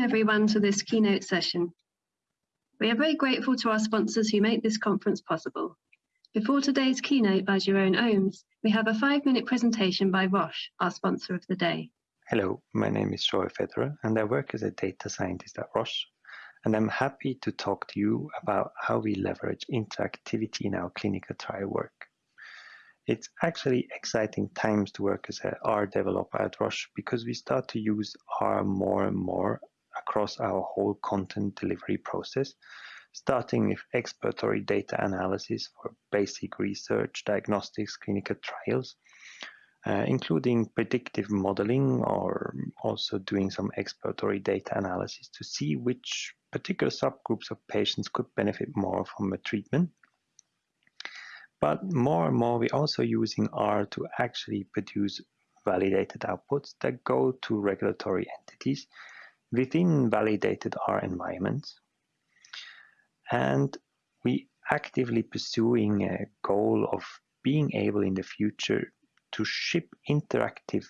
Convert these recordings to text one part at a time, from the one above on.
welcome everyone to this keynote session. We are very grateful to our sponsors who make this conference possible. Before today's keynote by Jeroen Ooms, we have a five-minute presentation by Roche, our sponsor of the day. Hello, my name is Joy Federer and I work as a data scientist at Roche. And I'm happy to talk to you about how we leverage interactivity in our clinical trial work. It's actually exciting times to work as a R developer at Roche because we start to use R more and more across our whole content delivery process, starting with exploratory data analysis for basic research, diagnostics, clinical trials, uh, including predictive modeling or also doing some exploratory data analysis to see which particular subgroups of patients could benefit more from a treatment. But more and more, we're also using R to actually produce validated outputs that go to regulatory entities within validated R environments. And we actively pursuing a goal of being able in the future to ship interactive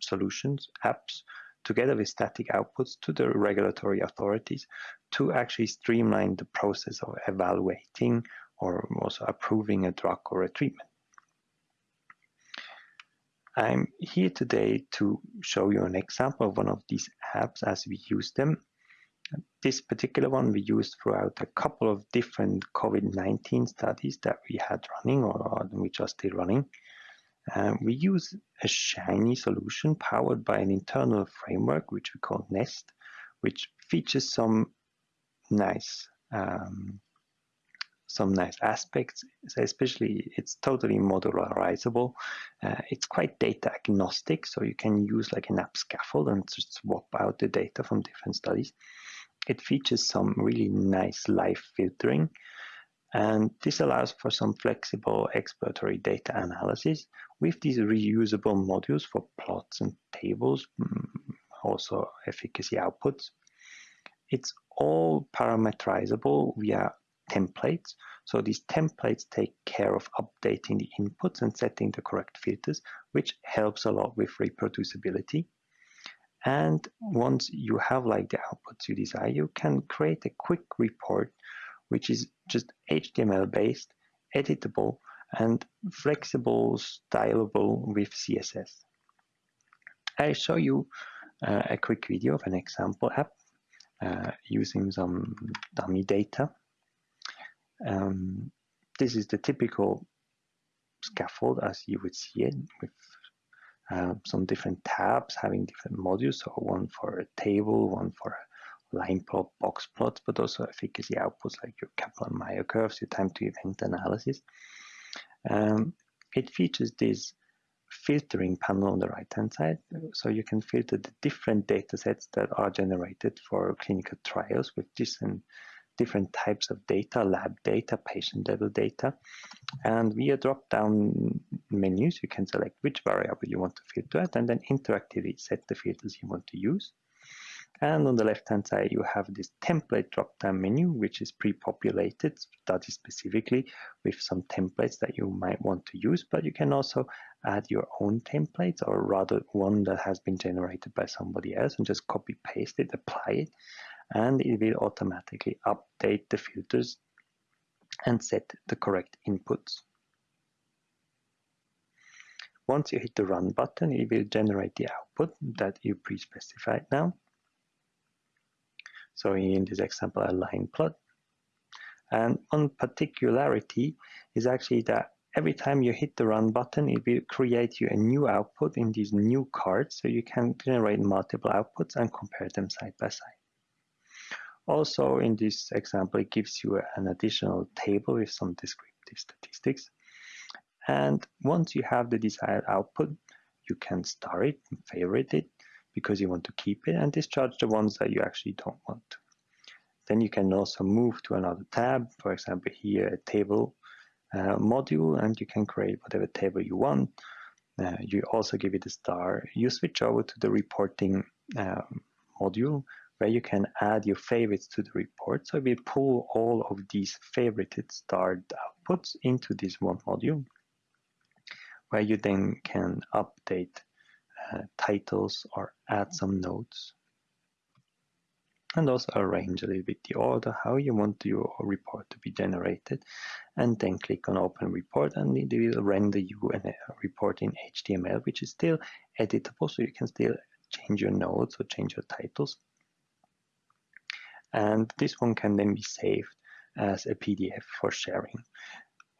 solutions, apps, together with static outputs to the regulatory authorities to actually streamline the process of evaluating or also approving a drug or a treatment. I'm here today to show you an example of one of these apps as we use them. This particular one we used throughout a couple of different COVID-19 studies that we had running or which are still running. Um, we use a Shiny solution powered by an internal framework which we call Nest, which features some nice um, some nice aspects, especially it's totally modularizable. Uh, it's quite data agnostic, so you can use like an app scaffold and just swap out the data from different studies. It features some really nice live filtering, and this allows for some flexible exploratory data analysis with these reusable modules for plots and tables, mm, also efficacy outputs. It's all parameterizable via templates. So these templates take care of updating the inputs and setting the correct filters, which helps a lot with reproducibility. And once you have like the outputs you desire, you can create a quick report, which is just HTML based, editable, and flexible, stylable with CSS. I'll show you uh, a quick video of an example app uh, using some dummy data. Um, this is the typical scaffold as you would see it with uh, some different tabs having different modules. So one for a table, one for a line plot, box plots, but also efficacy outputs like your Kaplan-Meier curves, your time to event analysis. Um, it features this filtering panel on the right hand side. So you can filter the different data sets that are generated for clinical trials with different different types of data, lab data, patient level data. And via drop down menus, you can select which variable you want to filter at and then interactively set the filters you want to use. And on the left hand side, you have this template drop down menu, which is pre-populated study specifically with some templates that you might want to use, but you can also add your own templates or rather one that has been generated by somebody else and just copy paste it, apply it and it will automatically update the filters and set the correct inputs. Once you hit the run button, it will generate the output that you pre-specified now. So in this example, a line plot. And one particularity is actually that every time you hit the run button, it will create you a new output in these new cards. So you can generate multiple outputs and compare them side by side. Also, in this example, it gives you an additional table with some descriptive statistics. And once you have the desired output, you can star it favorite it because you want to keep it and discharge the ones that you actually don't want. Then you can also move to another tab, for example, here a table uh, module, and you can create whatever table you want. Uh, you also give it a star. You switch over to the reporting uh, module where you can add your favorites to the report. So we pull all of these favorited starred outputs into this one module, where you then can update uh, titles or add some notes. and also arrange a little bit the order, how you want your report to be generated, and then click on open report and it will render you a report in HTML, which is still editable, so you can still change your notes or change your titles. And this one can then be saved as a PDF for sharing.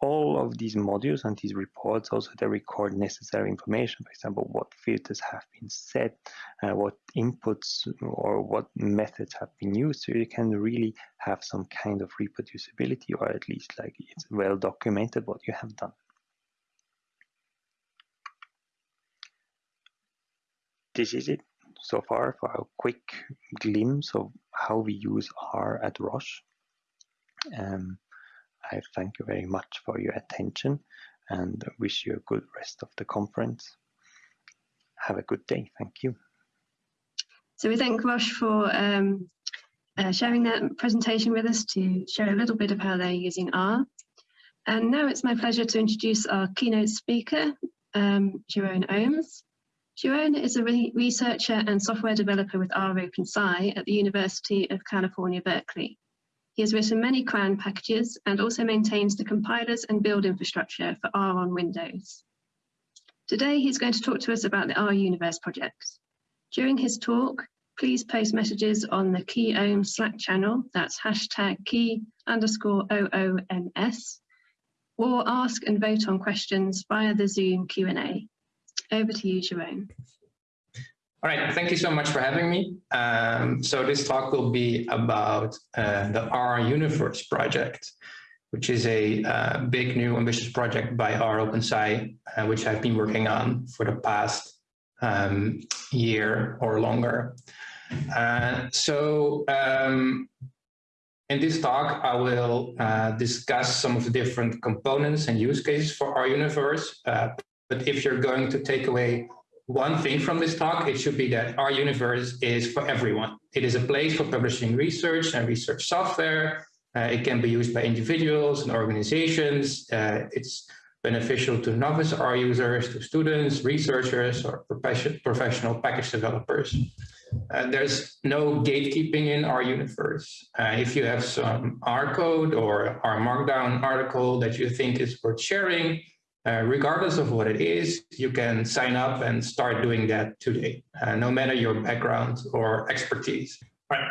All of these modules and these reports also they record necessary information for example what filters have been set uh, what inputs or what methods have been used. So you can really have some kind of reproducibility or at least like it's well documented what you have done. This is it so far for a quick glimpse of how we use R at Roche. Um, I thank you very much for your attention and wish you a good rest of the conference. Have a good day. Thank you. So we thank Roche for um, uh, sharing that presentation with us to share a little bit of how they're using R. And now it's my pleasure to introduce our keynote speaker, um, Jeroen Ooms. Jeroen is a re researcher and software developer with R OpenSci at the University of California, Berkeley. He has written many CRAN packages and also maintains the compilers and build infrastructure for R on Windows. Today, he's going to talk to us about the R Universe project. During his talk, please post messages on the Key Ohm Slack channel, that's hashtag key underscore OOMS, or ask and vote on questions via the Zoom Q&A. Over to you, Jerome. All right, thank you so much for having me. Um, so this talk will be about uh, the R Universe project, which is a uh, big new ambitious project by R OpenSci, uh, which I've been working on for the past um, year or longer. Uh, so um, in this talk, I will uh, discuss some of the different components and use cases for R Universe. But if you're going to take away one thing from this talk, it should be that R Universe is for everyone. It is a place for publishing research and research software. Uh, it can be used by individuals and organizations. Uh, it's beneficial to novice R users, to students, researchers, or professional package developers. Uh, there's no gatekeeping in R Universe. Uh, if you have some R code or R Markdown article that you think is worth sharing, uh, regardless of what it is, you can sign up and start doing that today, uh, no matter your background or expertise.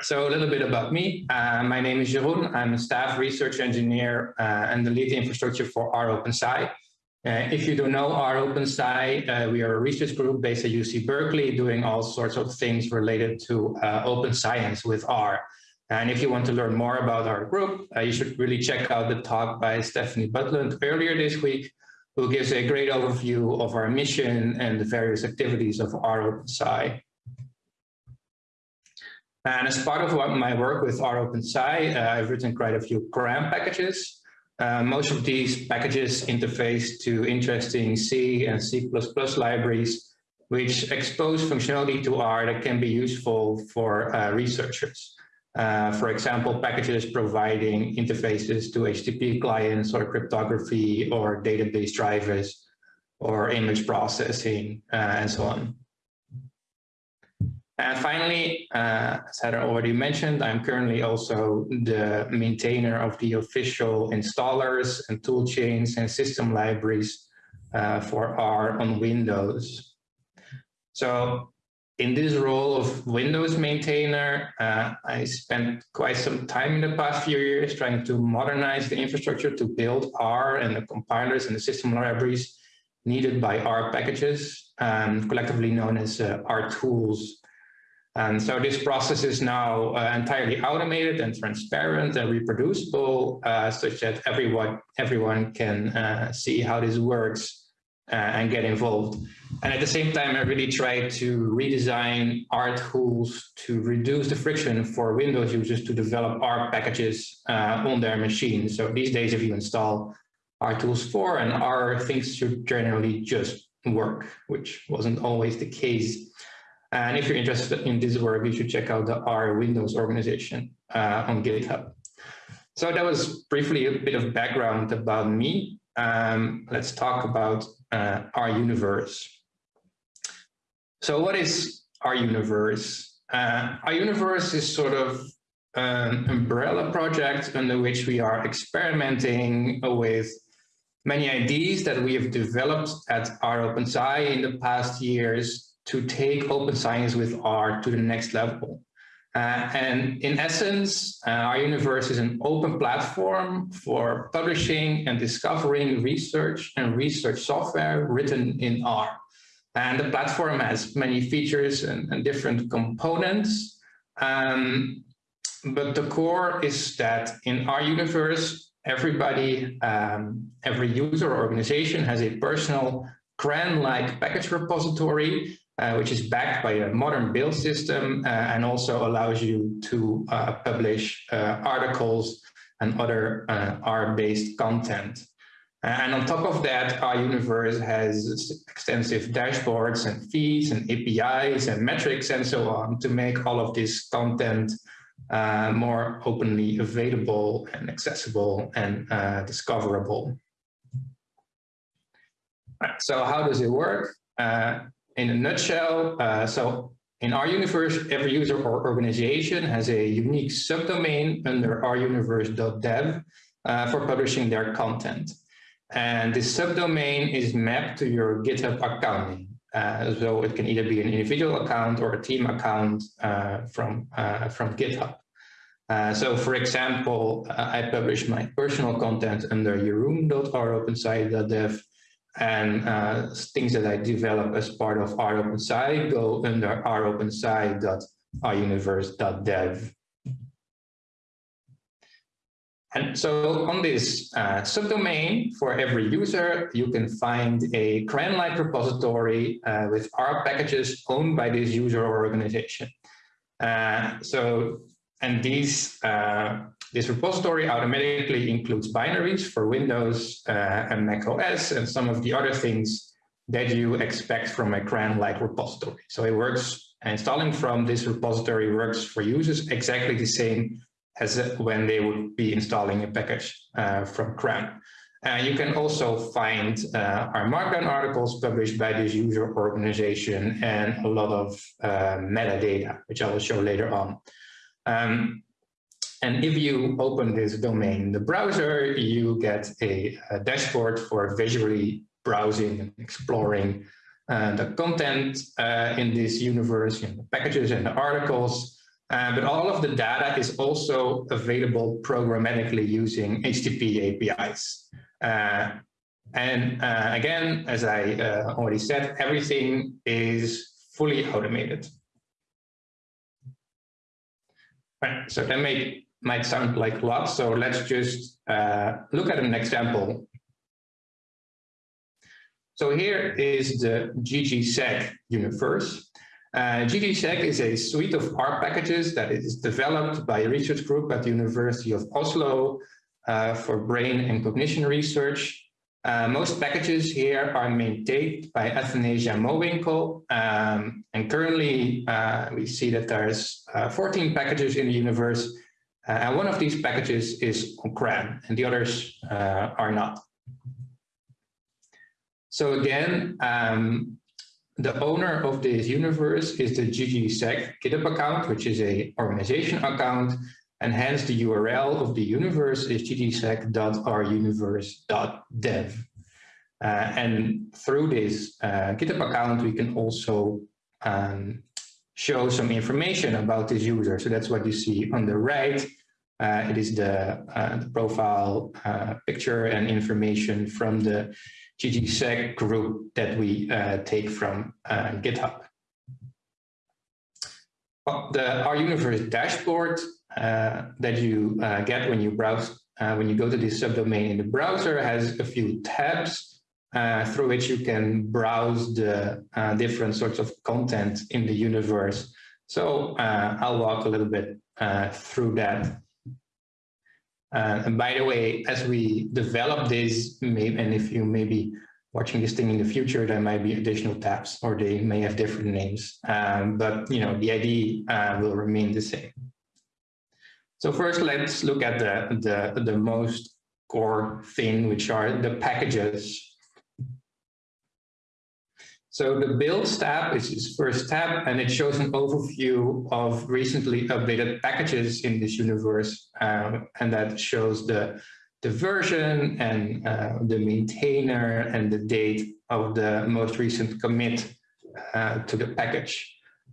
So a little bit about me. Uh, my name is Jeroen. I'm a staff research engineer uh, and the lead infrastructure for R OpenSci. Uh, if you don't know R OpenSci, we are a research group based at UC Berkeley doing all sorts of things related to open science with R. And if you want to learn more about our group, you should really check out the talk by Stefanie Butland earlier this week who gives a great overview of our mission and the various activities of R OpenSci. And as part of my work with R OpenSci, uh, I've written quite a few CRAN packages. Uh, most of these packages interface to interesting C and C++ libraries, which expose functionality to R that can be useful for uh, researchers. Uh, for example, packages providing interfaces to HTTP clients or cryptography or database drivers or image processing uh, and so on. And finally, uh, as I already mentioned, I'm currently also the maintainer of the official installers and toolchains and system libraries uh, for R on Windows. So in this role of Windows maintainer, uh, I spent quite some time in the past few years trying to modernize the infrastructure to build R and the compilers and the system libraries needed by R packages, um, collectively known as uh, Rtools. And so this process is now uh, entirely automated and transparent and reproducible, uh, such that everyone, everyone can uh, see how this works uh, and get involved. And at the same time, I really try to redesign Rtools to reduce the friction for Windows users to develop R packages uh, on their machines. So these days, if you install Rtools 4 and R, things should generally just work, which wasn't always the case. And if you're interested in this work, you should check out the R Windows organization uh, on GitHub. So that was briefly a bit of background about me. Um, let's talk about uh, R Universe. So what is R Universe? Uh, R Universe is sort of an umbrella project under which we are experimenting with many ideas that we have developed at R OpenSci in the past years to take open science with R to the next level. Uh, and in essence, uh, R Universe is an open platform for publishing and discovering research and research software written in R. And the platform has many features and, and different components. Um, but the core is that in R Universe, everybody, um, every user or organization has a personal CRAN-like package repository, uh, which is backed by a modern build system uh, and also allows you to uh, publish uh, articles and other uh, R-based content. And on top of that, R Universe has extensive dashboards and feeds and APIs and metrics and so on to make all of this content more openly available and accessible and discoverable. So how does it work? In a nutshell, uh, so in R Universe, every user or organization has a unique subdomain under r-universe.dev uh, for publishing their content. And this subdomain is mapped to your GitHub account uh, so it can either be an individual account or a team account uh, from, uh, from GitHub. Uh, so for example, uh, I publish my personal content under jeroen.ropensci.dev and uh, things that I develop as part of ROpenSci go under ropensci.r-universe.dev. And so on this uh, subdomain for every user, you can find a CRAN-like repository uh, with R packages owned by this user or organization. Uh, so, and these, uh, this repository automatically includes binaries for Windows uh, and Mac OS and some of the other things that you expect from a CRAN-like repository. So it works, installing from this repository works for users exactly the same as when they would be installing a package uh, from CRAN. Uh, you can also find uh, R Markdown articles published by this user organization and a lot of uh, metadata, which I will show later on. Um, and if you open this domain in the browser, you get a, a dashboard for visually browsing and exploring uh, the content uh, in this universe, you know, the packages and the articles, uh, but all of the data is also available programmatically using HTTP APIs. Uh, and uh, again, as I uh, already said, everything is fully automated. Right, so that may, might sound like a lot, so let's just uh, look at an example. So here is the ggSeg universe. Uh, ggSeg is a suite of R packages that is developed by a research group at the University of Oslo uh, for brain and cognition research. Uh, most packages here are maintained by Athanasia Mowinckel, um, and currently uh, we see that there's uh, 14 packages in the universe, uh, and one of these packages is on CRAN, and the others are not. So again, um, the owner of this universe is the ggseg GitHub account, which is a organization account, and hence the URL of the universe is ggseg.r-universe.dev. Uh, and through this uh, GitHub account, we can also um, show some information about this user. So that's what you see on the right. Uh, it is the, uh, the profile uh, picture and information from the ggSeg group that we uh, take from uh, GitHub. Well, the R Universe dashboard uh, that you get when you browse, when you go to this subdomain in the browser has a few tabs uh, through which you can browse the different sorts of content in the universe. So I'll walk a little bit through that. Uh, and by the way, as we develop this, maybe, and if you may be watching this thing in the future, there might be additional tabs or they may have different names, um, but you know the ID uh, will remain the same. So first, let's look at the, the, the most core thing, which are the packages. So the builds tab is its first tab, and it shows an overview of recently updated packages in this universe, um, and that shows the the version and uh, the maintainer and the date of the most recent commit uh, to the package.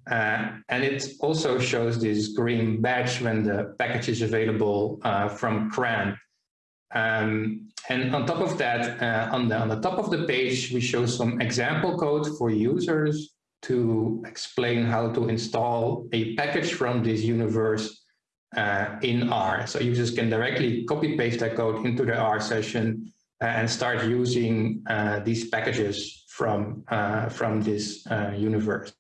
Uh, and it also shows this green badge when the package is available uh, from CRAN. Um, and on top of that, uh, on, the, on the top of the page, we show some example code for users to explain how to install a package from this universe uh, in R. So users can directly copy paste that code into the R session uh, and start using uh, these packages from, uh, from this uh, universe.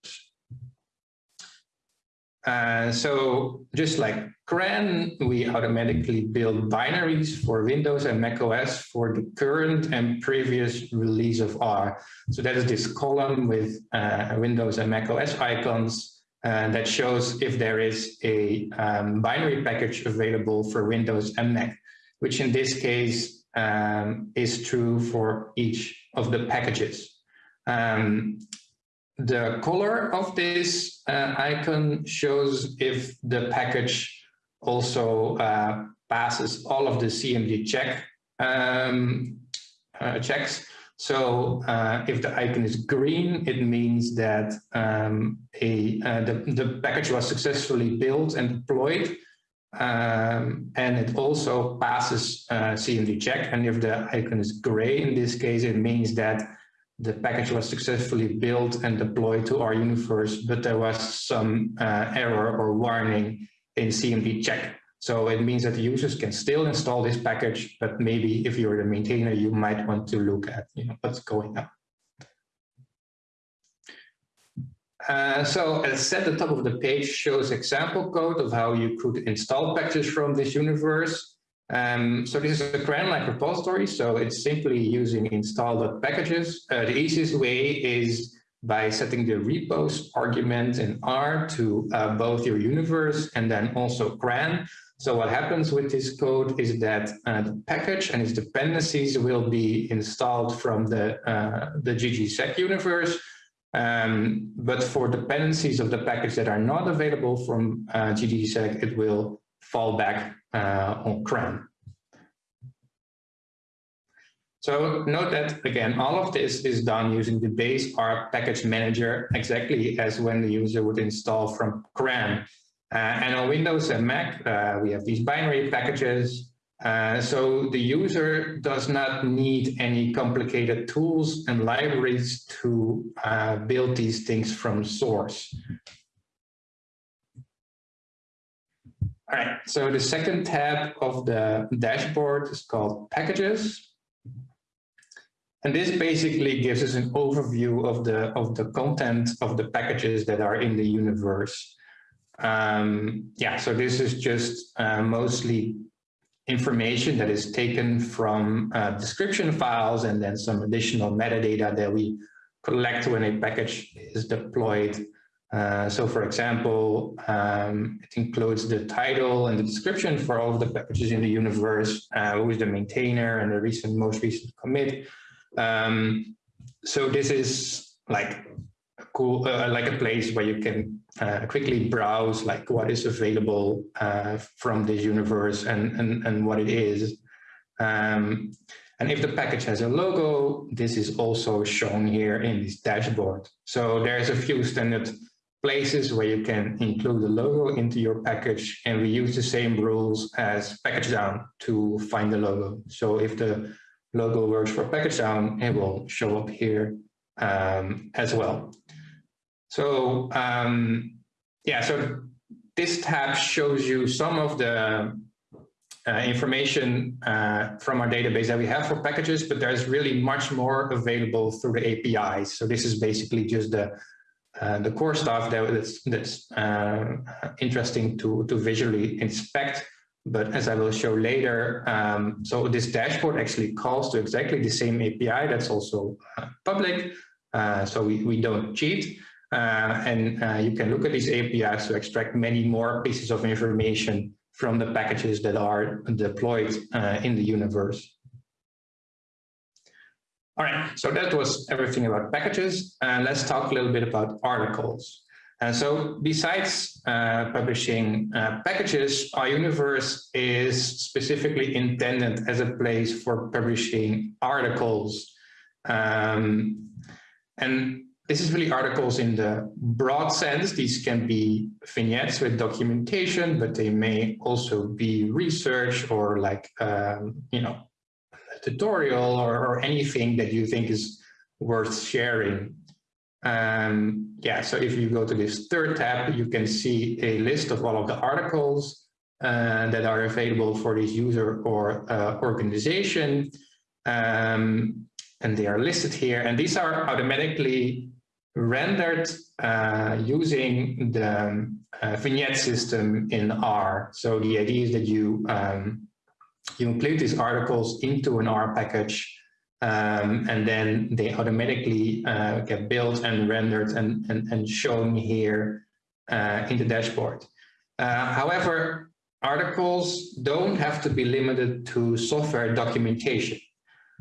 Uh, so just like CRAN, we automatically build binaries for Windows and Mac OS for the current and previous release of R. So that is this column with uh, Windows and Mac OS icons uh, that shows if there is a um, binary package available for Windows and Mac, which in this case um, is true for each of the packages. Um, the color of this uh, icon shows if the package also uh, passes all of the CMD check um, uh, checks. So uh, if the icon is green, it means that um, a uh, the, the package was successfully built and deployed. Um, and it also passes uh, CMD check. And if the icon is gray, in this case, it means that the package was successfully built and deployed to R Universe, but there was some uh, error or warning in CMD check. So it means that the users can still install this package, but maybe if you're the maintainer, you might want to look at you know, what's going on. Uh, so as said, the top of the page shows example code of how you could install packages from this universe. Um, so this is a CRAN-like repository, so it's simply using install.packages. Uh, the easiest way is by setting the repos argument in R to uh, both your universe and then also CRAN. So what happens with this code is that uh, the package and its dependencies will be installed from the, uh, the ggSeg universe. Um, but for dependencies of the package that are not available from uh, ggSeg, it will fall back on CRAN. So note that, again, all of this is done using the base R package manager, exactly as when the user would install from CRAN. Uh, and on Windows and Mac, uh, we have these binary packages. Uh, so the user does not need any complicated tools and libraries to uh, build these things from source. All right, so the second tab of the dashboard is called Packages. And this basically gives us an overview of the, of the content of the packages that are in the universe. Um, yeah, so this is just uh, mostly information that is taken from uh, description files and then some additional metadata that we collect when a package is deployed uh, so for example, um, it includes the title and the description for all of the packages in the universe, uh, who is the maintainer and the recent, most recent commit. Um, so this is like a cool, uh, like a place where you can uh, quickly browse like what is available uh, from this universe and, and, and what it is. Um, and if the package has a logo, this is also shown here in this dashboard. So there's a few standard places where you can include the logo into your package and we use the same rules as pkgdown to find the logo. So if the logo works for pkgdown, it will show up here um, as well. So um, yeah, so this tab shows you some of the uh, information uh, from our database that we have for packages, but there's really much more available through the APIs. So this is basically just the uh, the core stuff that, that's, that's uh, interesting to, to visually inspect. But as I will show later, um, so this dashboard actually calls to exactly the same API that's also uh, public. Uh, so we, we don't cheat. Uh, and you can look at these APIs to extract many more pieces of information from the packages that are deployed in the universe. All right, so that was everything about packages. And let's talk a little bit about articles. And so besides uh, publishing uh, packages, universe is specifically intended as a place for publishing articles. Um, and this is really articles in the broad sense. These can be vignettes with documentation, but they may also be research or like, um, you know, tutorial or, or, anything that you think is worth sharing. Um, yeah, so if you go to this third tab, you can see a list of all of the articles uh, that are available for this user or uh, organization. Um, and they are listed here. And these are automatically rendered uh, using the uh, vignette system in R. So the idea is that you um, you include these articles into an R package um, and then they automatically uh, get built and rendered and, and, and shown here uh, in the dashboard. Uh, however, articles don't have to be limited to software documentation.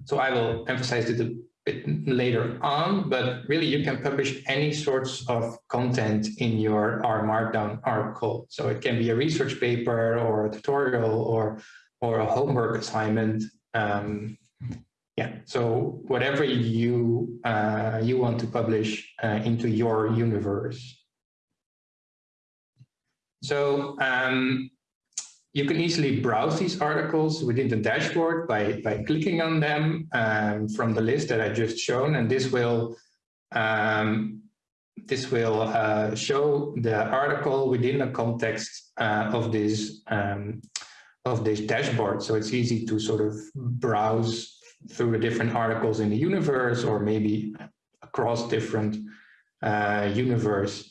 So I will emphasize it a bit later on, but really you can publish any sorts of content in your R Markdown article. So it can be a research paper or a tutorial or, or a homework assignment. Um, yeah, so whatever you, uh, you want to publish uh, into your universe. So um, you can easily browse these articles within the dashboard by, by clicking on them um, from the list that I just shown, and this will um, this will uh, show the article within the context uh, of this um, of this dashboard. So it's easy to sort of browse through the different articles in the universe or maybe across different uh, universe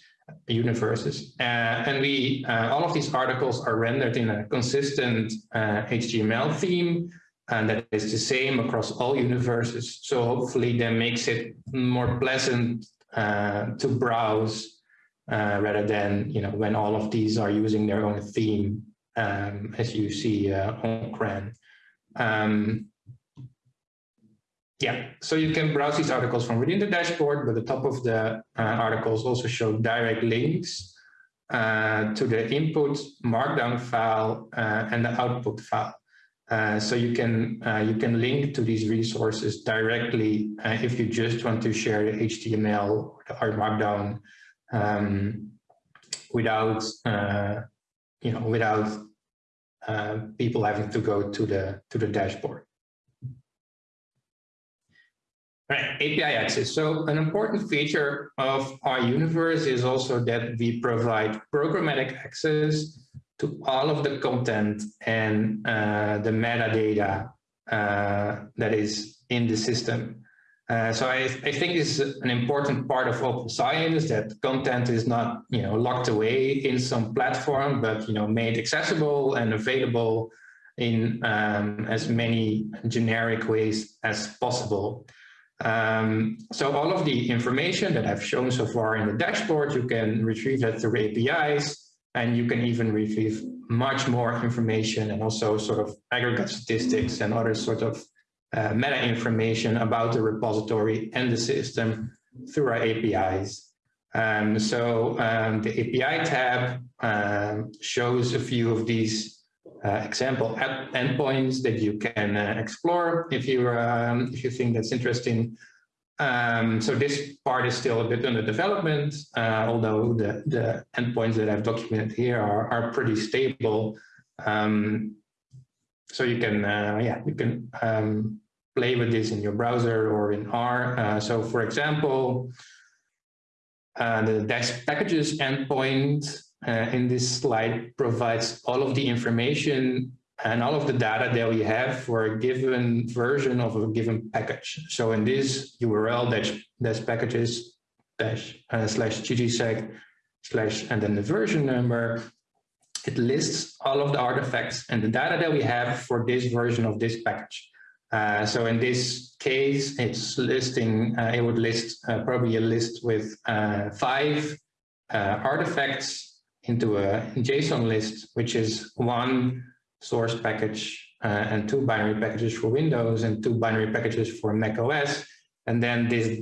universes. Uh, and we, uh, all of these articles are rendered in a consistent HTML uh, theme, and that is the same across all universes. So hopefully that makes it more pleasant to browse rather than, you know, when all of these are using their own theme, um, as you see on CRAN. Um, yeah, so you can browse these articles from within the dashboard, but the top of the uh, articles also show direct links uh, to the input markdown file uh, and the output file. Uh, so you can uh, you can link to these resources directly uh, if you just want to share the HTML or the R Markdown um, without you know without people having to go to the to the dashboard. Right, API access. So an important feature of R Universe is also that we provide programmatic access to all of the content and uh, the metadata uh, that is in the system. Uh, so I, I think it's an important part of open science that content is not you know locked away in some platform, but you know made accessible and available in um, as many generic ways as possible. Um, so all of the information that I've shown so far in the dashboard, you can retrieve that through APIs, and you can even retrieve much more information and also sort of aggregate statistics and other sort of uh, meta information about the repository and the system through our APIs. Um, so um, the API tab um, shows a few of these uh, example endpoints that you can uh, explore if you um, if you think that's interesting. Um, so this part is still a bit under development, uh, although the, the endpoints that I've documented here are, are pretty stable. Um, so you can, uh, yeah, you can um, play with this in your browser or in R. Uh, so for example, uh, the dash packages endpoint uh, in this slide provides all of the information and all of the data that we have for a given version of a given package. So in this URL dash, dash packages dash uh, slash ggseg slash and then the version number, it lists all of the artifacts and the data that we have for this version of this package. Uh, so in this case, it's listing, uh, it would list uh, probably a list with uh, five uh, artifacts into a JSON list, which is one source package uh, and two binary packages for Windows and two binary packages for Mac OS. And then this,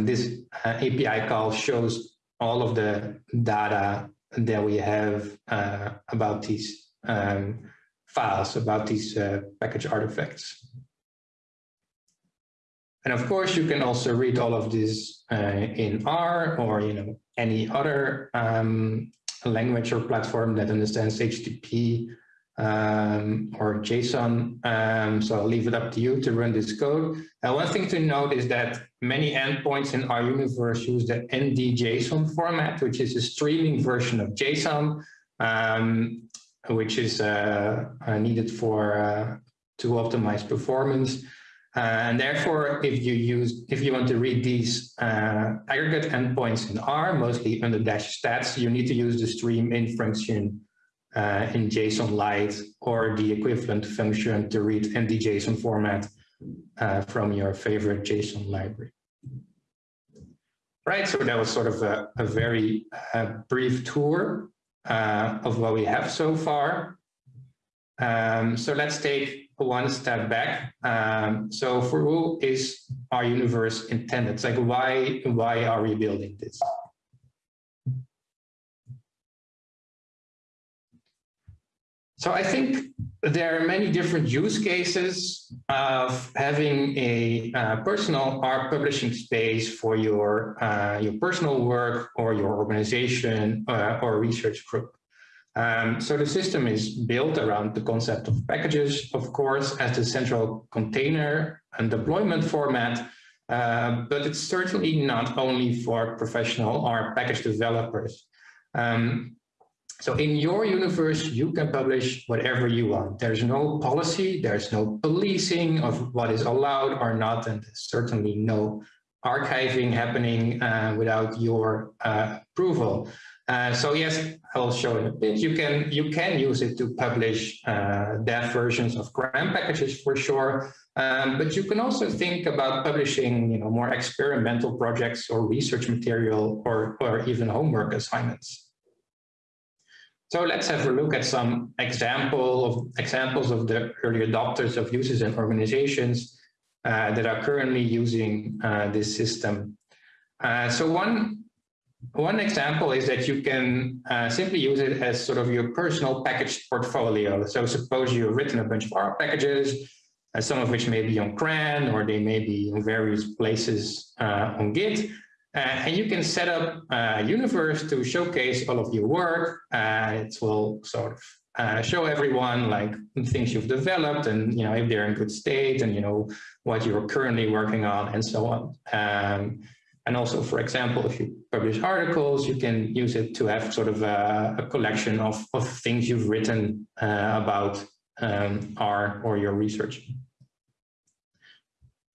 this API call shows all of the data that we have uh, about these um, files, about these uh, package artifacts. And of course, you can also read all of this uh, in R or you know any other um, language or platform that understands HTTP um, or JSON. Um, so I'll leave it up to you to run this code. One thing to note is that many endpoints in R Universe use the ND-JSON format, which is a streaming version of JSON, um, which is uh, uh, needed for uh, to optimize performance. Uh, and therefore, if you use, if you want to read these uh, aggregate endpoints in R, mostly under dash stats, you need to use the stream in function uh, in jsonlite or the equivalent function to read ND-JSON format uh, from your favorite JSON library. Right, so that was sort of a, a very uh, brief tour uh, of what we have so far. Um, so let's take one step back. Um, so for who is R Universe intended? It's like why why are we building this? So I think there are many different use cases of having a uh, personal art publishing space for your uh, your personal work or your organization uh, or research group. Um, so the system is built around the concept of packages, of course, as the central container and deployment format, uh, but it's certainly not only for professional or package developers. Um, so in your universe, you can publish whatever you want. There's no policy, there's no policing of what is allowed or not, and certainly no archiving happening uh, without your uh, approval. Uh, so yes, I'll show in a bit. You can you can use it to publish uh, dev versions of CRAN packages for sure, um, but you can also think about publishing you know more experimental projects or research material or or even homework assignments. So let's have a look at some example of examples of the early adopters of users and organizations uh, that are currently using uh, this system. Uh, so one one example is that you can uh, simply use it as sort of your personal package portfolio. So suppose you've written a bunch of R packages, uh, some of which may be on CRAN or they may be in various places uh, on Git. Uh, and you can set up a universe to showcase all of your work. Uh, it will sort of uh, show everyone like things you've developed and you know if they're in good state and you know what you're currently working on and so on. Um, and also, for example, if you publish articles, you can use it to have sort of a, a collection of, of things you've written uh, about um, R or your research.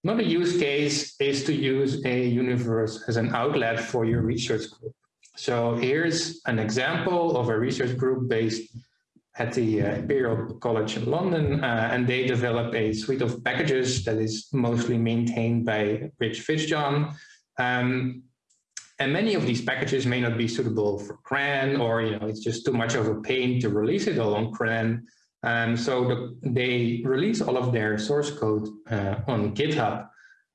Another use case is to use a universe as an outlet for your research group. So here's an example of a research group based at the uh, Imperial College in London, uh, and they develop a suite of packages that is mostly maintained by Rich Fitzjohn, um, and many of these packages may not be suitable for CRAN or, you know, it's just too much of a pain to release it all on CRAN. Um, so the, they release all of their source code uh, on GitHub.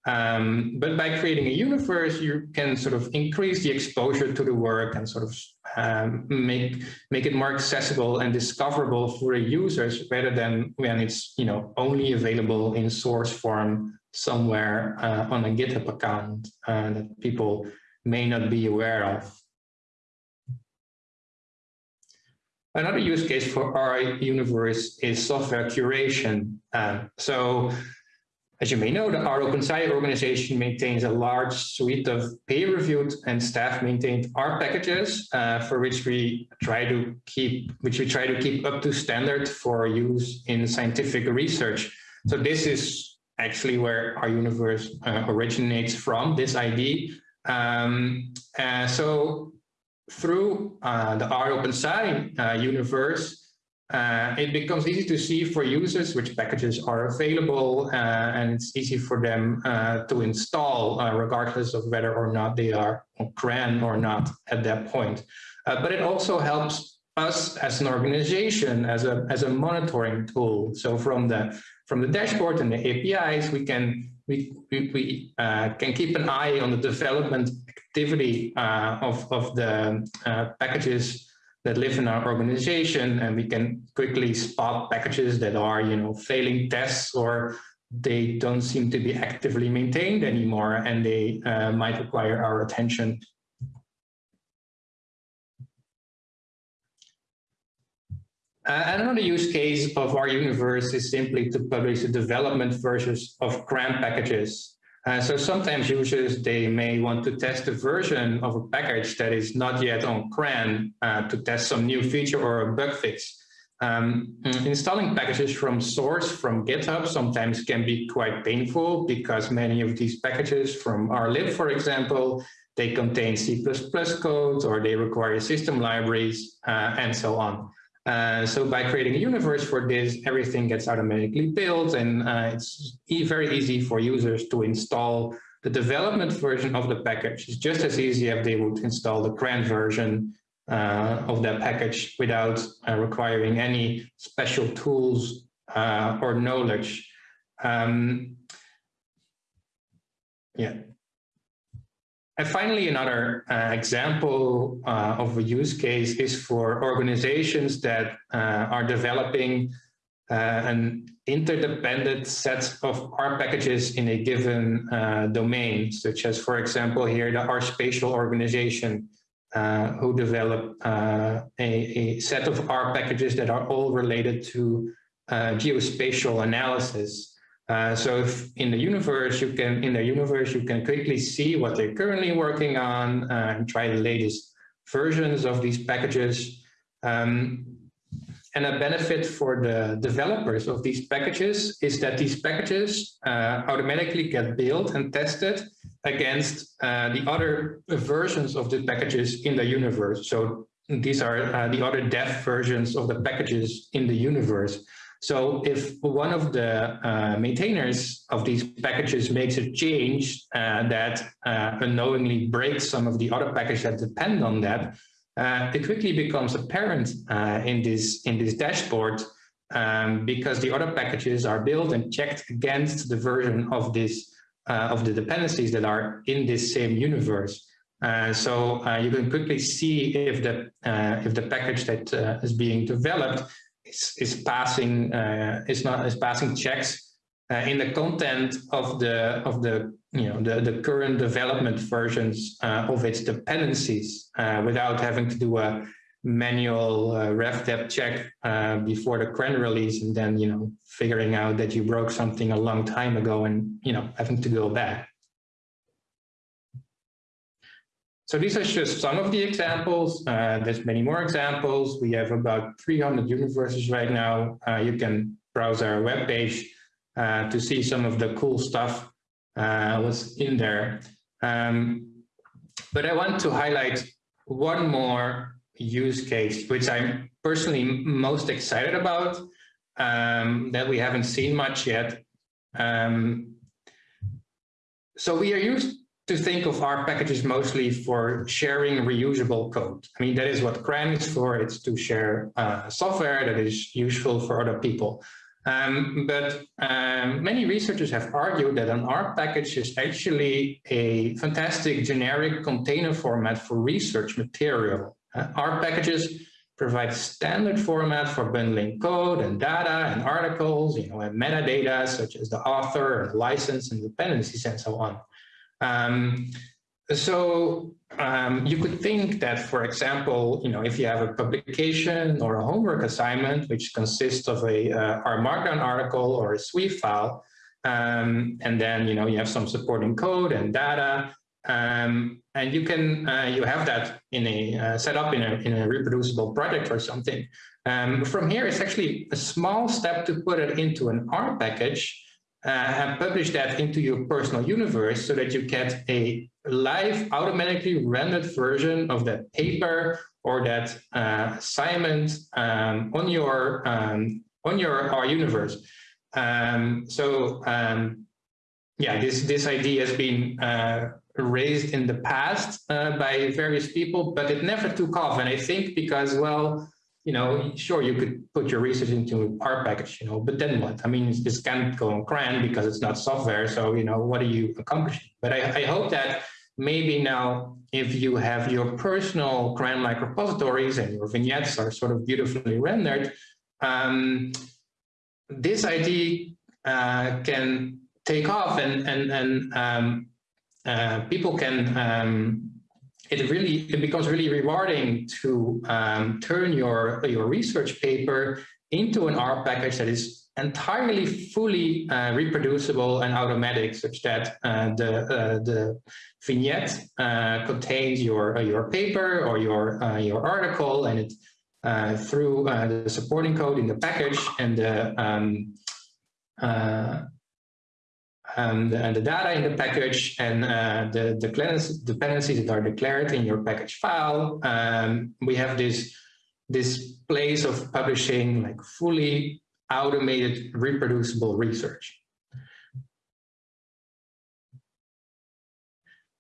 Um, but by creating a universe, you can sort of increase the exposure to the work and sort of um, make make it more accessible and discoverable for users rather than when it's you know only available in source form somewhere uh, on a GitHub account uh, that people may not be aware of. Another use case for R Universe is software curation. Um, so as you may know, the Open Sci organization maintains a large suite of peer-reviewed and staff-maintained R packages uh, for which we try to keep, which we try to keep up to standard for use in scientific research. So this is actually where R Universe uh, originates from, this idea. Um, uh, so through uh, the R OpenSci uh, universe, uh, it becomes easy to see for users which packages are available uh, and it's easy for them to install regardless of whether or not they are on CRAN or not at that point. but it also helps us as an organization as a as a monitoring tool so from the from the dashboard and the apis we can we, we, we uh, can keep an eye on the development activity uh, of, of the uh, packages that live in our organization and we can quickly spot packages that are you know failing tests or they don't seem to be actively maintained anymore and they uh, might require our attention. Uh, another use case of R universe is simply to publish the development versions of CRAN packages. Uh, so sometimes users, they may want to test a version of a package that is not yet on CRAN uh, to test some new feature or a bug fix. Um, installing packages from source from GitHub sometimes can be quite painful because many of these packages from RLib, for example, they contain C++ code or they require system libraries uh, and so on. Uh, so by creating a universe for this, everything gets automatically built and uh, it's e very easy for users to install the development version of the package. It's just as easy if they would install the CRAN version uh, of that package without uh, requiring any special tools uh, or knowledge. Um, yeah. And finally, another uh, example uh, of a use case is for organizations that uh, are developing an interdependent set of R packages in a given domain, such as, for example, here, the R spatial organization uh, who develop uh, a, a, set of R packages that are all related to uh, geospatial analysis. Uh, so in the universe, you can, in the universe, you can quickly see what they're currently working on uh, and try the latest versions of these packages. Um, and a benefit for the developers of these packages is that these packages uh, automatically get built and tested against uh, the other versions of the packages in the universe. So these are uh, the other dev versions of the packages in the universe. So if one of the uh, maintainers of these packages makes a change uh, that uh, unknowingly breaks some of the other packages that depend on that, uh, it quickly becomes apparent in this in this dashboard um, because the other packages are built and checked against the version of this uh, of the dependencies that are in this same universe. Uh, so uh, you can quickly see if the if the package that is being developed is, is passing is not is passing checks in the content of the of the you know the the current development versions of its dependencies without having to do a manual uh, revdep check uh, before the CRAN release and then, you know, figuring out that you broke something a long time ago and, you know, having to go back. So these are just some of the examples. Uh, there's many more examples. We have about 300 universes right now. Uh, you can browse our webpage uh, to see some of the cool stuff uh, in there. Um, but I want to highlight one more use case, which I'm personally most excited about, um, that we haven't seen much yet. Um, so we are used to think of R packages mostly for sharing reusable code. I mean, that is what CRAN is for. It's to share uh, software that is useful for other people. Um, but um, many researchers have argued that an R package is actually a fantastic generic container format for research material. Uh, R packages provide standard format for bundling code and data and articles, you know, and metadata such as the author and license and dependencies and so on. Um, so um, you could think that, for example, you know, if you have a publication or a homework assignment, which consists of a uh, R Markdown article or a Sweave file, um, and then, you know, you have some supporting code and data, um, and you can uh, you have that in a uh, set up in a, in a reproducible project or something. Um, from here, it's actually a small step to put it into an R package uh, and publish that into your personal universe so that you get a live automatically rendered version of that paper or that uh, assignment um, on your um, on your R universe. Um, so um, yeah, this this idea has been uh, raised in the past uh, by various people, but it never took off. And I think because, well, you know, sure, you could put your research into R package, you know, but then what? I mean, this can't go on CRAN because it's not software. So, you know, what are you accomplishing? But I, I hope that maybe now if you have your personal CRAN-like repositories and your vignettes are sort of beautifully rendered, um, this idea uh, can take off and, and, and um, uh, people can um, it really it becomes really rewarding to um, turn your your research paper into an R package that is entirely fully uh, reproducible and automatic, such that uh, the uh, the vignette uh, contains your uh, your paper or your uh, your article, and it through the supporting code in the package and the um, and, and, the data in the package and uh, the, the dependencies that are declared in your package file. Um, we have this, this place of publishing like fully automated reproducible research.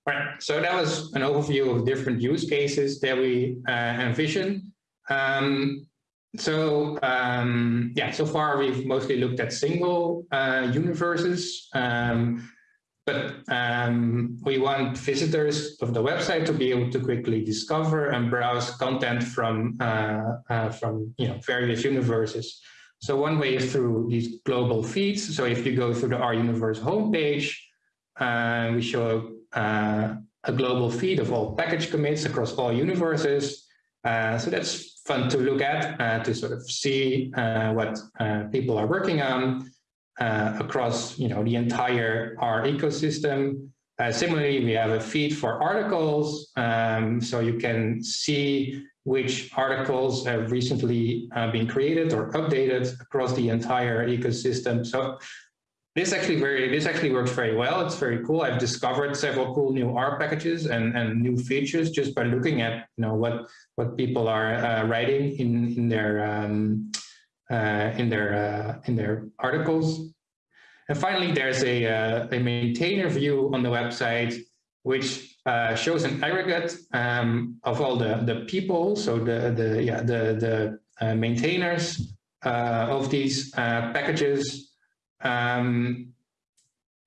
Right, so that was an overview of different use cases that we uh, envision. Um, so um, yeah, so far we've mostly looked at single uh, universes, um, but um, we want visitors of the website to be able to quickly discover and browse content from uh, uh, from you know various universes. So one way is through these global feeds. So if you go through the R Universe homepage, uh, we show uh, a global feed of all package commits across all universes. Uh, so that's fun to look at uh, to sort of see uh, what uh, people are working on uh, across you know the entire R ecosystem. Uh, similarly, we have a feed for articles, um, so you can see which articles have recently been created or updated across the entire ecosystem. So this actually very this actually works very well. It's very cool. I've discovered several cool new R packages and, and new features just by looking at you know what what people are uh, writing in in their um, uh, in their uh, in their articles. And finally, there's a uh, a maintainer view on the website which uh, shows an aggregate um, of all the the people. So the the yeah the the uh, maintainers of these packages um,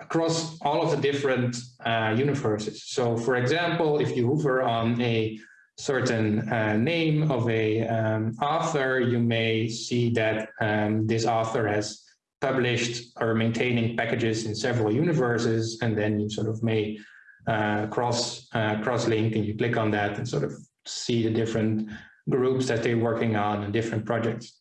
across all of the different uh, universes. So for example, if you hover on a certain uh, name of a um, author, you may see that um, this author has published or maintaining packages in several universes, and then you sort of may uh, cross uh, cross link and you click on that and sort of see the different groups that they're working on and different projects.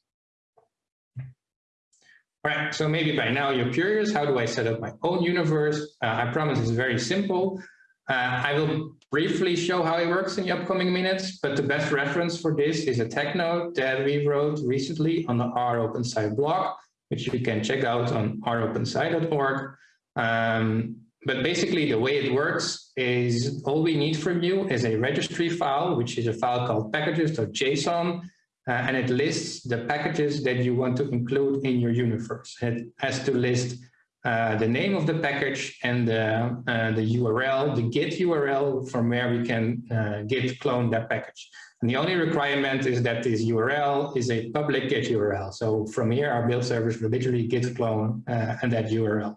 Right, so maybe by now you're curious, how do I set up my own universe? Uh, I promise it's very simple. Uh, I will briefly show how it works in the upcoming minutes, but the best reference for this is a tech note that we wrote recently on the R OpenSci blog, which you can check out on ropensci.org. Um, but basically the way it works is all we need from you is a registry file, which is a file called packages.json uh, and it lists the packages that you want to include in your universe. It has to list uh, the name of the package and the, uh, the URL, the Git URL from where we can uh, Git clone that package. And the only requirement is that this URL is a public Git URL. So from here, our build service will literally Git clone uh, and that URL.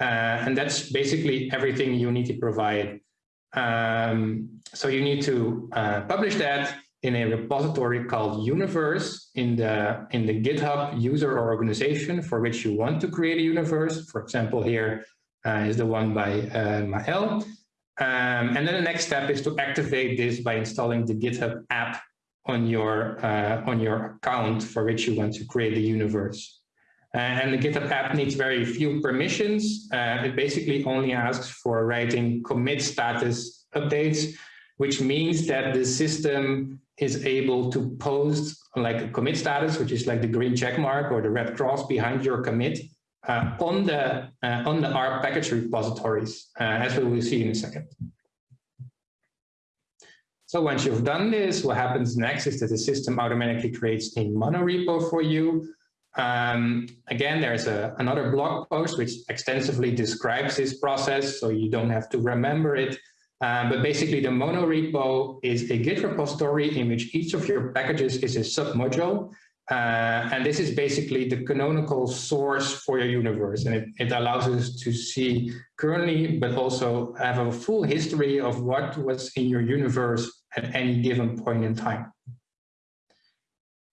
Uh, and that's basically everything you need to provide. Um, so you need to publish that in a repository called Universe in the, in the GitHub user or organization for which you want to create a universe. For example, here uh, is the one by uh, Mael. Um, and then the next step is to activate this by installing the GitHub app on your, uh, on your account for which you want to create the universe. Uh, and the GitHub app needs very few permissions. Uh, it basically only asks for writing commit status updates, which means that the system is able to post like a commit status, which is like the green check mark or the red cross behind your commit uh, on the uh, on the R package repositories, uh, as we will see in a second. So once you've done this, what happens next is that the system automatically creates a monorepo for you. Um, again, there's a, another blog post which extensively describes this process, so you don't have to remember it. Uh, but basically the mono repo is a Git repository in which each of your packages is a submodule. Uh, and this is basically the canonical source for your universe. And it, it allows us to see currently, but also have a full history of what was in your universe at any given point in time.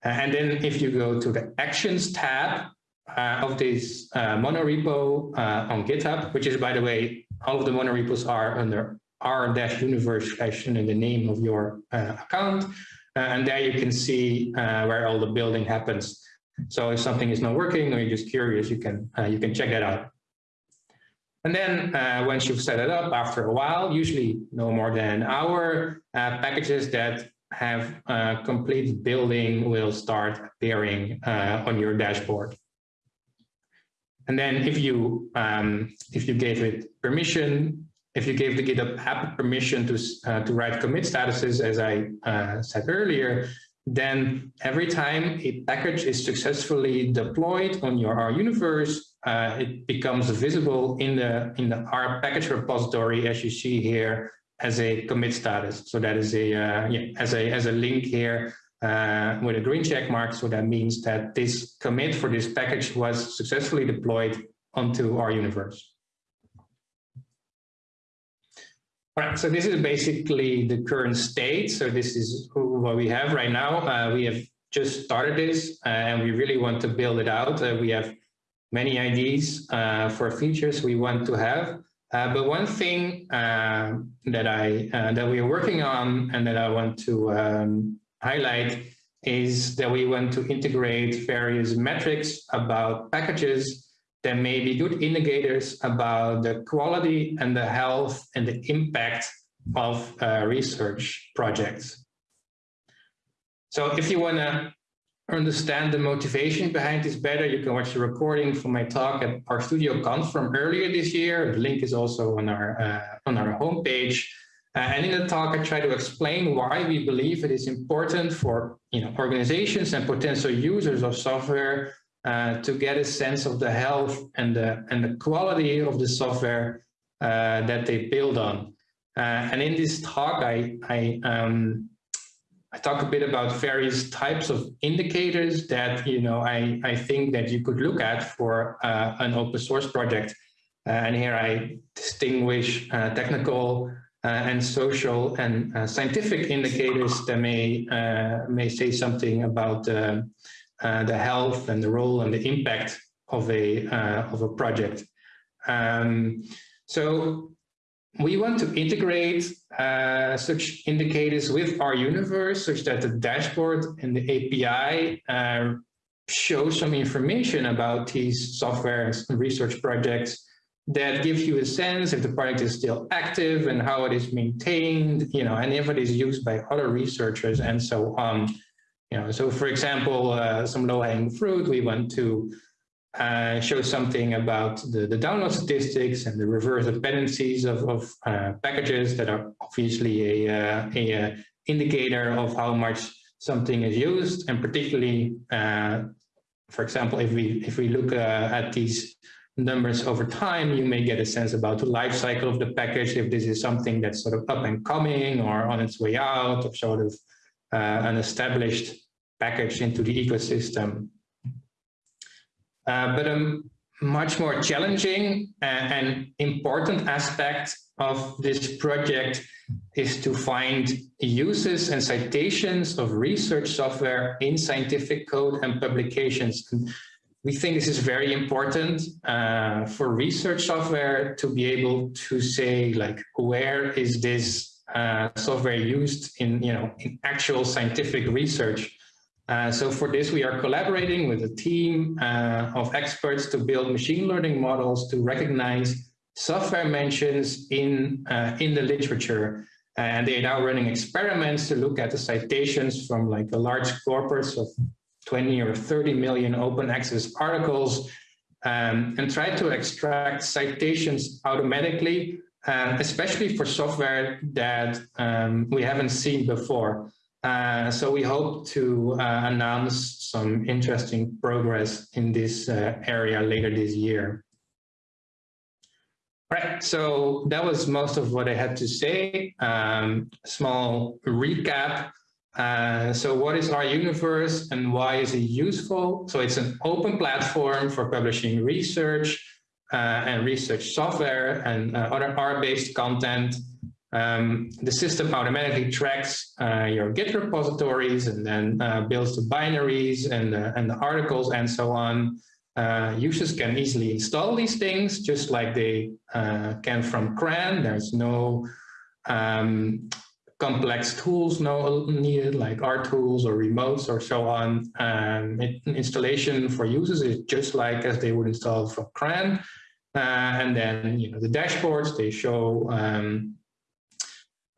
And then if you go to the Actions tab uh, of this uh, monorepo uh, on GitHub, which is, by the way, all of the monorepos are under r-universe session in the name of your uh, account. Uh, and there you can see uh, where all the building happens. So if something is not working or you're just curious, you can, you can check that out. And then uh, once you've set it up after a while, usually no more than an hour, uh, packages that have complete building will start appearing uh, on your dashboard. And then if you um, if you gave it permission, if you gave the GitHub app permission to uh, to write commit statuses, as I uh, said earlier, then every time a package is successfully deployed on your R universe, uh, it becomes visible in the in the R package repository, as you see here, as a commit status. So that is a uh, yeah, as a as a link here uh, with a green check mark. So that means that this commit for this package was successfully deployed onto R universe. So this is basically the current state. So this is what we have right now. Uh, we have just started this uh, and we really want to build it out. Uh, we have many ideas uh, for features we want to have. Uh, but one thing uh, that I that we are working on and that I want to um, highlight is that we want to integrate various metrics about packages there may be good indicators about the quality and the health and the impact of uh, research projects. So if you want to understand the motivation behind this better, you can watch the recording from my talk at RStudio Conf from earlier this year. The link is also on our, uh, on our homepage. Uh, and in the talk, I try to explain why we believe it is important for you know, organizations and potential users of software uh, to get a sense of the health and the, and the quality of the software uh, that they build on. Uh, and in this talk, I, I, um, I talk a bit about various types of indicators that you know I, I think that you could look at for uh, an open source project. Uh, and here I distinguish technical and social and scientific indicators that may may say something about uh, the health and the role and the impact of a uh, of a project. Um, so we want to integrate uh, such indicators with our universe such that the dashboard and the API uh, show some information about these software and research projects that gives you a sense if the project is still active and how it is maintained, you know, and if it is used by other researchers and so on. You know, so for example, uh, some low-hanging fruit, we want to uh, show something about the, the download statistics and the reverse dependencies of, of uh, packages that are obviously a, uh, a, a, uh, indicator of how much something is used, and particularly, uh, for example, if we if we look at these numbers over time, you may get a sense about the life cycle of the package, if this is something that's sort of up and coming or on its way out, or sort of an established package into the ecosystem. Uh, but a much more challenging and important aspect of this project is to find uses and citations of research software in scientific code and publications. We think this is very important uh, for research software to be able to say like, where is this uh, software used in, you know, in actual scientific research. Uh, so for this, we are collaborating with a team uh, of experts to build machine learning models to recognize software mentions in, uh, in the literature. And they are now running experiments to look at the citations from like a large corpus of 20 or 30 million open access articles um, and try to extract citations automatically um, especially for software that um, we haven't seen before. Uh, so we hope to uh, announce some interesting progress in this uh, area later this year. Right, so that was most of what I had to say. Um, small recap. Uh, so what is R Universe and why is it useful? So it's an open platform for publishing research and research software and uh, other R-based content. Um, the system automatically tracks uh, your Git repositories and then uh, builds the binaries and, and the articles and so on. Uh, users can easily install these things just like they uh, can from CRAN. There's no um, complex tools no needed like Rtools or remotes or so on. Um, it, installation for users is just like as they would install from CRAN. Uh, and then you know the dashboards they show um,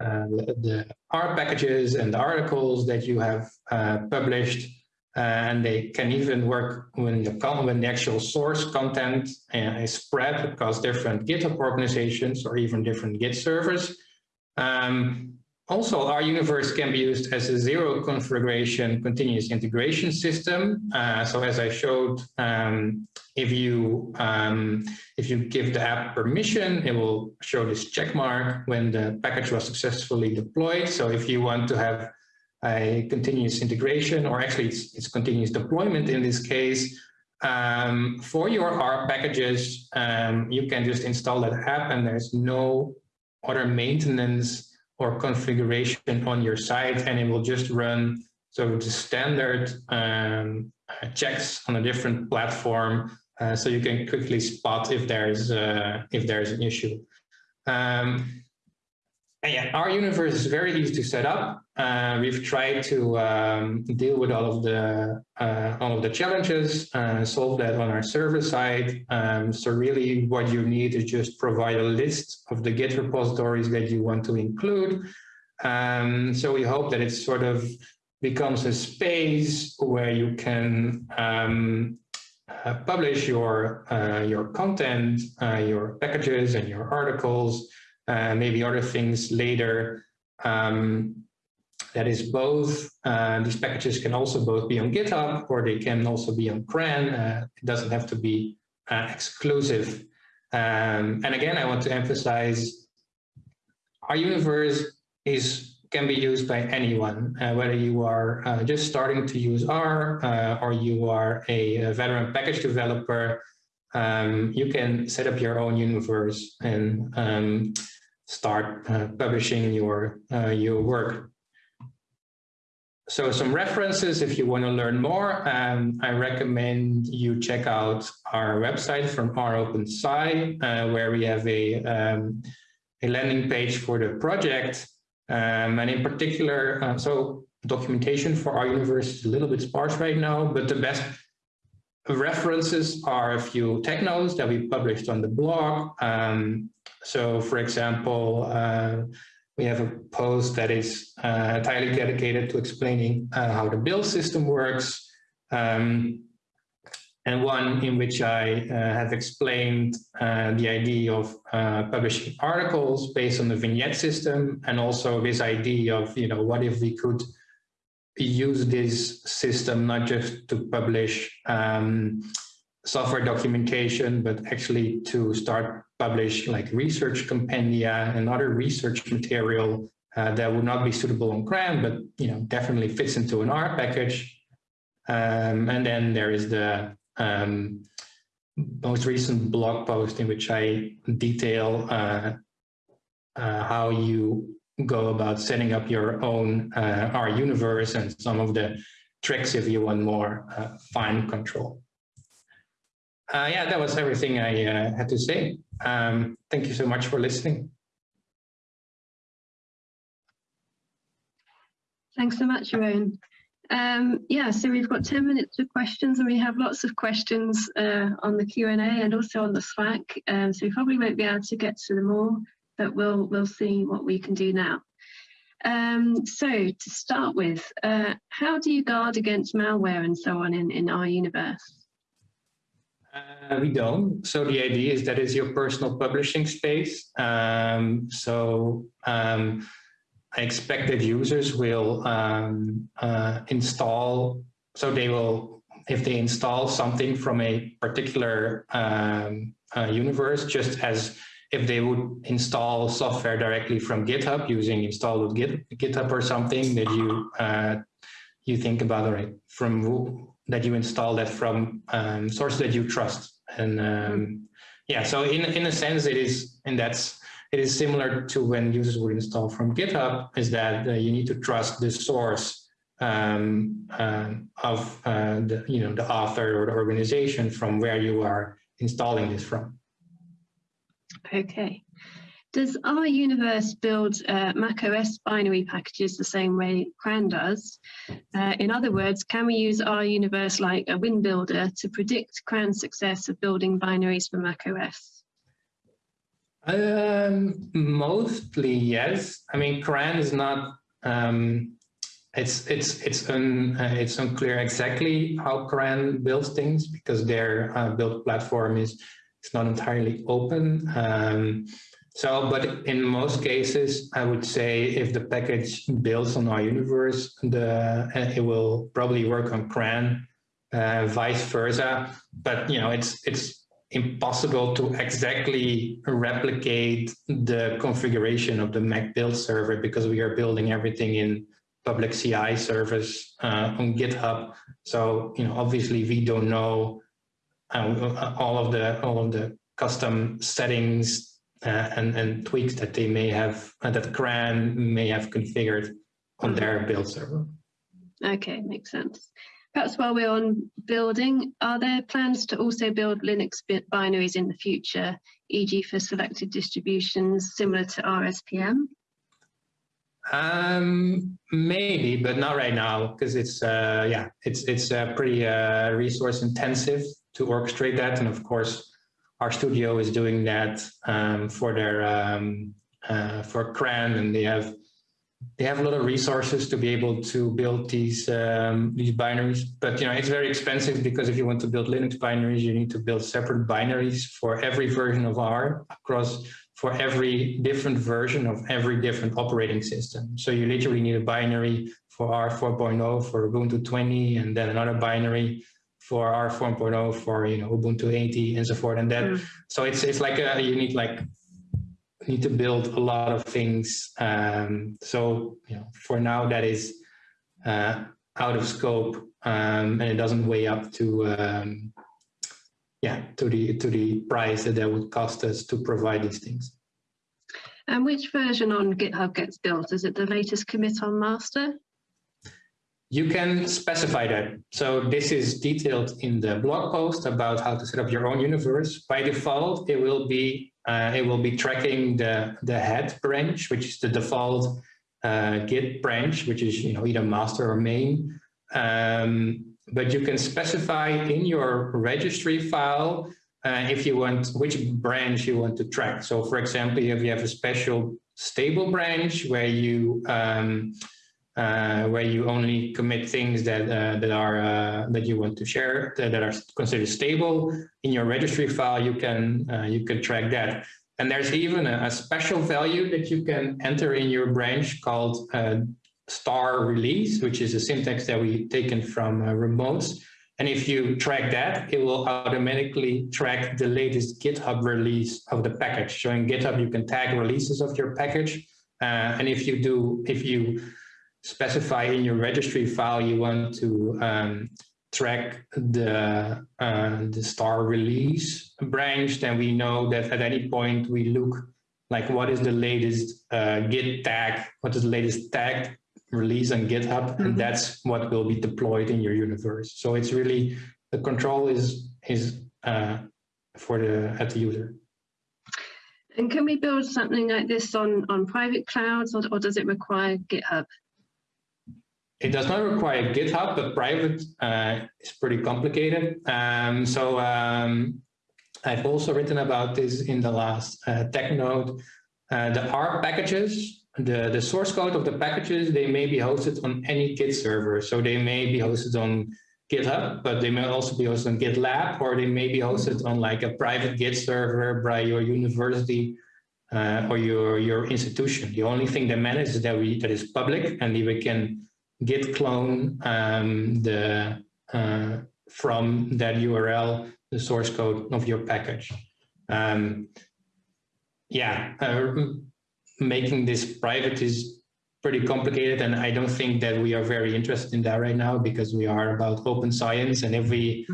uh, the R packages and the articles that you have uh, published and they can even work when the, when the actual source content is spread across different GitHub organizations or even different Git servers. Um, also, R Universe can be used as a zero configuration continuous integration system. Uh, so as I showed, um, if you um, if you give the app permission, it will show this check mark when the package was successfully deployed. So if you want to have a continuous integration, or actually it's, it's continuous deployment in this case. Um, for your R packages, um, you can just install that app and there's no other maintenance or configuration on your site and it will just run so the standard um, checks on a different platform uh, so you can quickly spot if there's uh, if there's an issue. Um, and yeah, R Universe is very easy to set up. Uh, we've tried to um, deal with all of the uh, all of the challenges, uh, solve that on our server side. Um, so really, what you need is just provide a list of the Git repositories that you want to include. Um, so we hope that it sort of becomes a space where you can um, uh, publish your uh, your content, uh, your packages, and your articles uh, maybe other things later. Um, that is both, uh, these packages can also both be on GitHub or they can also be on CRAN. Uh, it doesn't have to be uh, exclusive. Um, and again, I want to emphasize R Universe is can be used by anyone, uh, whether you are uh, just starting to use R or you are a veteran package developer um, you can set up your own universe and um, start uh, publishing your, uh, your work. So some references, if you want to learn more, um, I recommend you check out our website from R OpenSci, uh, where we have a, um, a landing page for the project. Um, and in particular, uh, so documentation for R Universe is a little bit sparse right now, but the best references are a few tech notes that we published on the blog. Um, so for example, uh, we have a post that is uh, entirely dedicated to explaining uh, how the build system works. Um, and one in which I uh, have explained uh, the idea of uh, publishing articles based on the vignette system and also this idea of, you know, what if we could use this system not just to publish um, software documentation, but actually to start publish like research compendia and other research material uh, that would not be suitable on CRAN, but you know definitely fits into an R package. Um, and then there is the um, most recent blog post in which I detail uh, uh, how you go about setting up your own uh, R universe and some of the tricks if you want more uh, fine control. Uh, yeah, that was everything I uh, had to say. Um, thank you so much for listening. Thanks so much, Jeroen. Um, yeah, so we've got 10 minutes for questions and we have lots of questions uh, on the Q&A and also on the Slack. Um, so we probably won't be able to get to them all but we'll we'll see what we can do now. Um, so to start with, uh, how do you guard against malware and so on in, in R Universe? Uh, we don't. So the idea is that it's your personal publishing space. Um, so um, I expect that users will um, uh, install, so they will, if they install something from a particular um, uh, universe, just as if they would install software directly from GitHub using install with Git, GitHub or something that you uh, you think about, right, from that you install that from um, sources that you trust. And um, yeah, so in, in a sense, it is, and that's, it is similar to when users would install from GitHub, is that uh, you need to trust the source um, uh, of uh, the, you know, the author or the organization from where you are installing this from. Okay. Does R universe build uh, macOS binary packages the same way CRAN does? Uh, in other words, can we use R universe like a win builder to predict CRAN's success of building binaries for macOS? Um, mostly yes. I mean, CRAN is not. Um, it's it's it's un, uh, it's unclear exactly how CRAN builds things because their uh, build platform is it's not entirely open. Um, so, but in most cases, I would say if the package builds on R universe, the it will probably work on CRAN, uh, vice versa. But you know, it's it's impossible to exactly replicate the configuration of the Mac build server because we are building everything in public CI service uh, on GitHub. So you know, obviously, we don't know uh, all of the all of the custom settings uh, and, and tweaks that they may have, uh, that CRAN may have configured on their build server. Okay, makes sense. Perhaps while we're on building, are there plans to also build Linux binaries in the future, e.g. for selected distributions similar to RSPM? Um, maybe, but not right now, because it's uh, yeah, it's it's uh, pretty uh, resource intensive to orchestrate that, and of course, RStudio is doing that um, for their um, uh, for CRAN, and they have they have a lot of resources to be able to build these um, these binaries. But you know, it's very expensive because if you want to build Linux binaries, you need to build separate binaries for every version of R across for every different version of every different operating system. So you literally need a binary for R 4.0 for Ubuntu 20, and then another binary for R 4.0 for you know Ubuntu 80 and so forth and that. Mm. So it's it's like a, you need like need to build a lot of things. Um, so you know for now that is uh, out of scope um, and it doesn't weigh up to um, yeah to the to the price that that would cost us to provide these things. And which version on GitHub gets built? Is it the latest commit on master? You can specify that. So this is detailed in the blog post about how to set up your own universe. By default, it will be uh, it will be tracking the the head branch, which is the default uh, Git branch, which is you know either master or main. Um, but you can specify in your registry file uh, if you want which branch you want to track. So, for example, if you have a special stable branch where you um, uh, where you only commit things that uh, that are uh, that you want to share that, that, are considered stable in your registry file. You can uh, you can track that, and there's even a, a, special value that you can enter in your branch called uh, star release, which is a syntax that we taken from uh, remotes. And if you track that, it will automatically track the latest GitHub release of the package. So in GitHub, you can tag releases of your package. and if you do, if you specify in your registry file you want to um, track the uh, the star release branch, then we know that at any point we look like what is the latest uh, git tag, what is the latest tag release on GitHub, mm -hmm. and mm-hmm. that's what will be deployed in your universe. So it's really the control is is uh, for the at the user. And can we build something like this on on private clouds, or, or does it require GitHub? It does not require GitHub, but private uh, is pretty complicated. Um, so um, I've also written about this in the last uh, tech note. Uh, the R packages, the, the source code of the packages, they may be hosted on any Git server. So they may be hosted on GitHub, but they may also be hosted on GitLab, or they may be hosted on like a private Git server by your university uh, or your, your institution. The only thing that matters is that we that is public and we can git clone um, the uh, from that URL the source code of your package. Um, yeah, uh, making this private is pretty complicated and I don't think that we are very interested in that right now because we are about open science and if we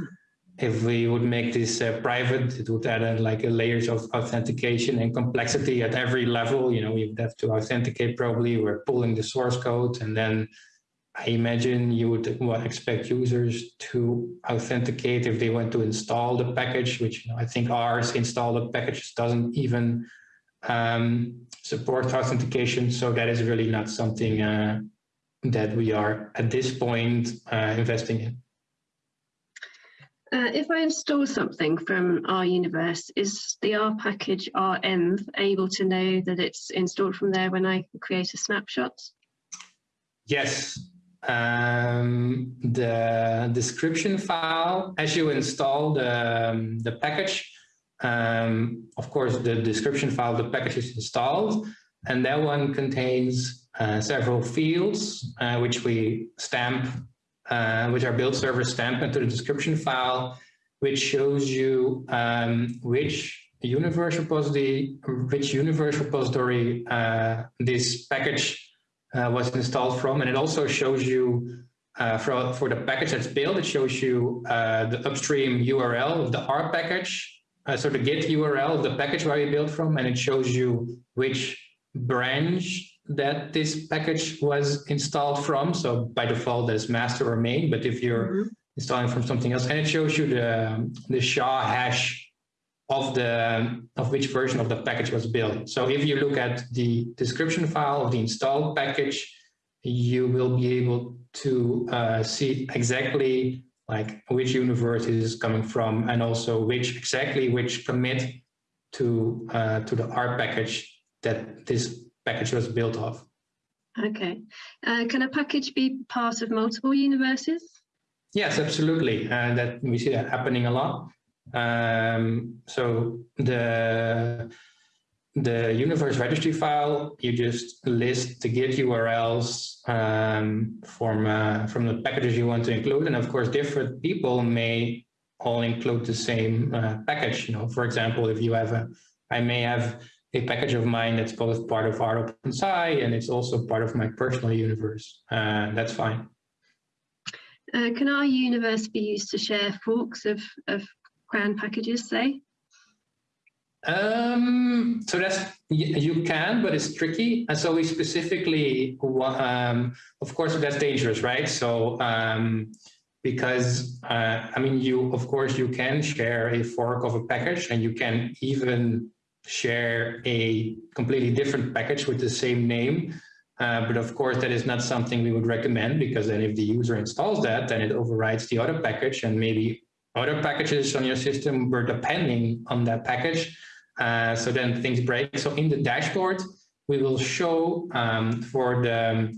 if we would make this uh, private it would add uh, like a layers of authentication and complexity at every level you know we would have to authenticate probably we're pulling the source code and then I imagine you would expect users to authenticate if they want to install the package, which you know, I think ours install the package doesn't even um, support authentication. So that is really not something uh, that we are at this point uh, investing in. Uh, if I install something from R Universe, is the R package renv able to know that it's installed from there when I create a snapshot? Yes, um, the description file as you install the, um, the package. Um, of course, the description file, the package is installed, and that one contains uh, several fields, uh, which we stamp, uh, which our build server stamp into the description file, which shows you um, which universe repository, which universe repository uh, this package uh, was installed from. And it also shows you uh, for, for the package that's built, it shows you uh, the upstream URL of the R package. Uh, so the Git URL of the package where you built from, and it shows you which branch that this package was installed from. So by default, that's master or main, but if you're mm -hmm. installing from something else, and it shows you the, the SHA hash of the of which version of the package was built. So if you look at the description file of the installed package, you will be able to uh, see exactly like which universe is coming from and also which exactly which commit to uh, to the R package that this package was built of. Okay. Uh, can a package be part of multiple universes? Yes, absolutely. And that we see that happening a lot. Um, so the the universe registry file, you just list the Git URLs um, from uh, from the packages you want to include, and of course, different people may all include the same uh, package. You know, for example, if you have a, I may have a package of mine that's both part of rOpenSci and it's also part of my personal universe. Uh, that's fine. Uh, can R universe be used to share forks of, of CRAN packages say? Um, so that's you can, but it's tricky. And so we specifically, um, of course, that's dangerous, right? So um, because uh, I mean, you of course you can share a fork of a package, and you can even share a completely different package with the same name. Uh, but of course, that is not something we would recommend because then if the user installs that, then it overrides the other package and maybe other packages on your system were depending on that package. Uh, so then things break. So in the dashboard, we will show um, for the,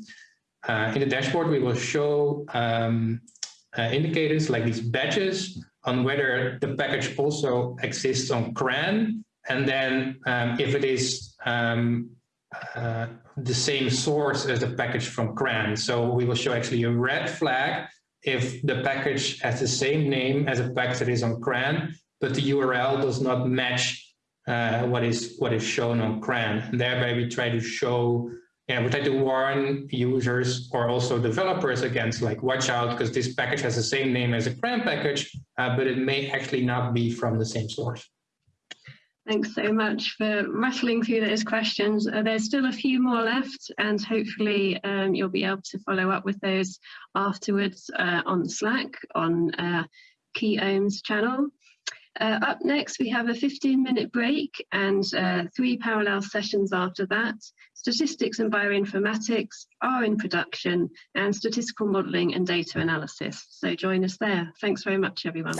uh, in the dashboard, we will show um, uh, indicators like these badges on whether the package also exists on CRAN. And then um, if it is um, uh, the same source as the package from CRAN. So we will show actually a red flag if the package has the same name as a package that is on CRAN, but the URL does not match uh, what is what is shown on CRAN. And thereby we try to show, yeah, we try to warn users or also developers against like, watch out, because this package has the same name as a CRAN package, uh, but it may actually not be from the same source. Thanks so much for rattling through those questions. Uh, there's still a few more left and hopefully um, you'll be able to follow up with those afterwards uh, on Slack on uh, Key Ohms channel. Uh, up next, we have a 15 minute break and uh, three parallel sessions after that. Statistics and bioinformatics are in production and statistical modelling and data analysis. So join us there. Thanks very much, everyone.